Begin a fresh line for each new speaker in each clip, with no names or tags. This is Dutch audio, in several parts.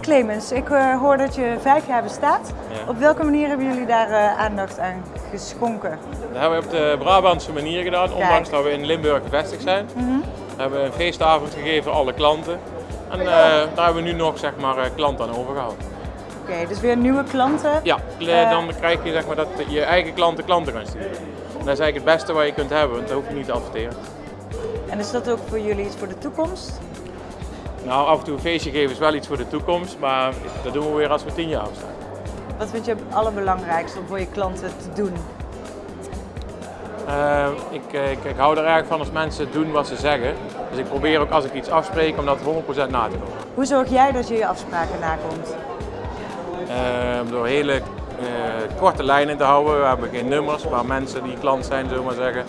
Clemens, ik uh, hoor dat je vijf jaar bestaat.
Ja.
Op welke manier hebben jullie daar uh, aandacht aan geschonken?
Dat hebben we op de Brabantse manier gedaan, ondanks dat we in Limburg gevestigd zijn.
Mm -hmm.
We hebben een feestavond gegeven aan alle klanten. En uh, daar hebben we nu nog zeg maar, klanten aan overgehouden.
Oké, okay, dus weer nieuwe klanten?
Ja, dan krijg je zeg maar, dat je eigen klanten klanten gaan sturen. En dat is eigenlijk het beste wat je kunt hebben, want dat hoef je niet te adverteren.
En is dat ook voor jullie iets voor de toekomst?
Nou, af en toe een feestje geven is wel iets voor de toekomst, maar dat doen we weer als we tien jaar staan.
Wat vind je het allerbelangrijkste om voor je klanten te doen?
Uh, ik, ik, ik, hou er erg van als mensen doen wat ze zeggen. Dus ik probeer ook als ik iets afspreek om dat 100% na te doen.
Hoe zorg jij dat je je afspraken nakomt?
Uh, door hele uh, korte lijnen te houden. We hebben geen nummers, maar mensen die klant zijn, zullen we maar zeggen.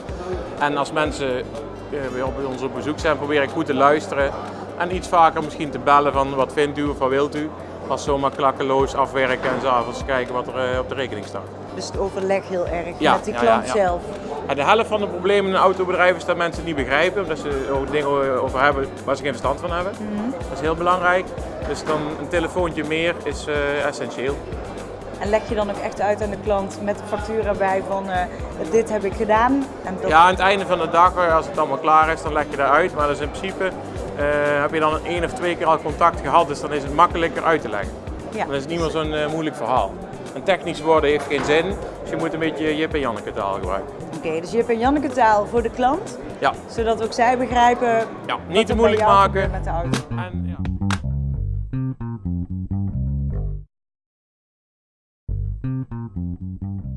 En als mensen uh, bij ons op bezoek zijn, probeer ik goed te luisteren. En iets vaker misschien te bellen van wat vindt u of wat wilt u. Als zomaar klakkeloos afwerken en s'avonds kijken wat er op de rekening staat.
Dus het overleg heel erg
ja,
met die
ja,
klant
ja, ja.
zelf.
En de helft van de problemen in een autobedrijf is dat mensen het niet begrijpen. Omdat ze dingen over hebben waar ze geen verstand van hebben.
Mm -hmm.
Dat is heel belangrijk. Dus dan een telefoontje meer is uh, essentieel.
En leg je dan ook echt uit aan de klant met de factuur erbij van uh, dit heb ik gedaan? En dat...
Ja, aan het einde van de dag, als het allemaal klaar is, dan leg je dat uit. Maar is in principe, uh, heb je dan één of twee keer al contact gehad, dus dan is het makkelijker uit te leggen.
Ja.
Dan is het niet meer zo'n moeilijk verhaal. En technisch worden heeft geen zin, dus je moet een beetje Jip en Janneke taal gebruiken.
Oké, okay, dus Jip en Janneke taal voor de klant,
ja.
zodat ook zij begrijpen
ja, niet te moeilijk maken.
Met de auto.
En, ja. Thank you.